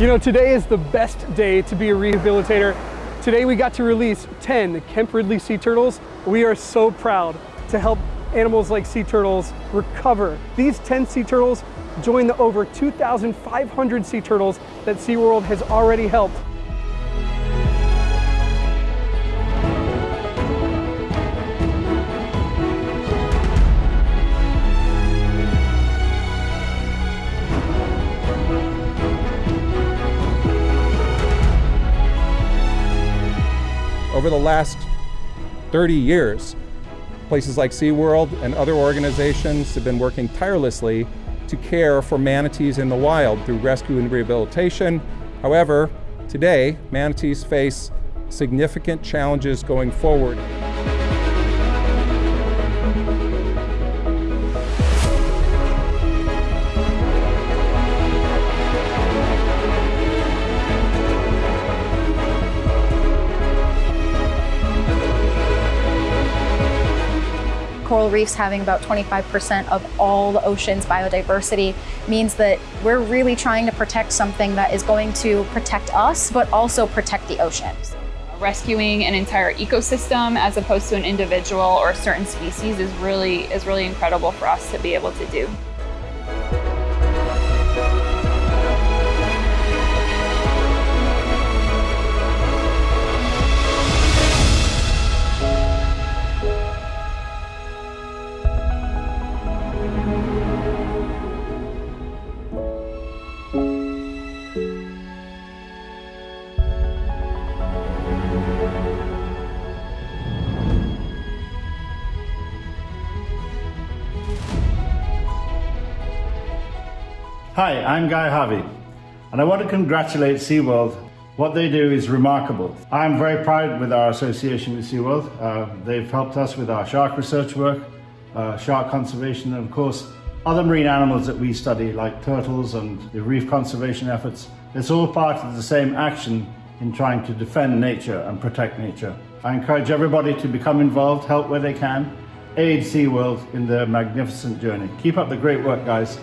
You know, today is the best day to be a rehabilitator. Today we got to release 10 Kemp Ridley sea turtles. We are so proud to help animals like sea turtles recover. These 10 sea turtles join the over 2,500 sea turtles that SeaWorld has already helped. Over the last 30 years, places like SeaWorld and other organizations have been working tirelessly to care for manatees in the wild through rescue and rehabilitation. However, today, manatees face significant challenges going forward. Coral reefs having about 25% of all the ocean's biodiversity means that we're really trying to protect something that is going to protect us, but also protect the oceans. Rescuing an entire ecosystem as opposed to an individual or a certain species is really, is really incredible for us to be able to do. Hi, I'm Guy Harvey, and I want to congratulate SeaWorld. What they do is remarkable. I'm very proud with our association with SeaWorld. Uh, they've helped us with our shark research work, uh, shark conservation, and of course, other marine animals that we study, like turtles and the reef conservation efforts. It's all part of the same action in trying to defend nature and protect nature. I encourage everybody to become involved, help where they can, aid SeaWorld in their magnificent journey. Keep up the great work, guys.